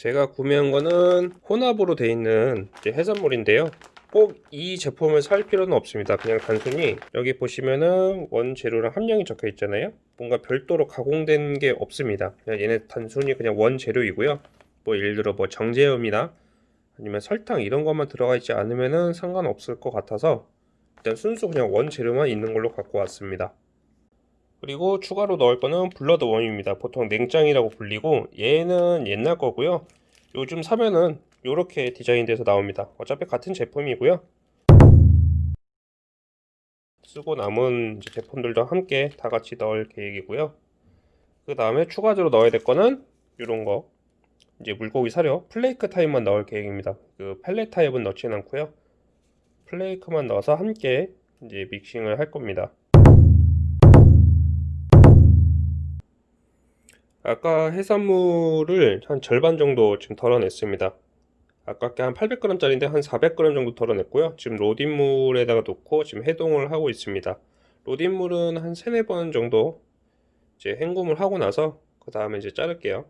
제가 구매한 거는 혼합으로 되어 있는 해산물인데요. 꼭 이 제품을 살 필요는 없습니다. 그냥 단순히 여기 보시면은 원재료랑 함량이 적혀 있잖아요. 뭔가 별도로 가공된 게 없습니다. 그냥 얘네 단순히 그냥 원재료이고요. 뭐 예를 들어 뭐 정제염이나 아니면 설탕 이런 것만 들어가 있지 않으면은 상관없을 것 같아서 일단 순수 그냥 원재료만 있는 걸로 갖고 왔습니다. 그리고 추가로 넣을 거는 blood worm입니다. 보통 냉짱이라고 불리고 얘는 옛날 거고요. 요즘 사면은 이렇게 디자인돼서 나옵니다. 어차피 같은 제품이고요. 쓰고 남은 제품들도 함께 다 같이 넣을 계획이고요. 그 다음에 추가적으로 넣어야 될 거는 이런 거 이제 물고기 사료 플레이크 타입만 넣을 계획입니다. 그 펠렛 타입은 넣지는 않고요. 플레이크만 넣어서 함께 이제 믹싱을 할 겁니다. 아까 해산물을 한 절반 정도 지금 덜어냈습니다. 아까 한 800g짜리인데 한 400g 정도 덜어냈고요. 지금 로딘물에다가 놓고 지금 해동을 하고 있습니다. 로딘물은 한 3, 4번 정도 이제 헹굼을 하고 나서 그 다음에 이제 자를게요.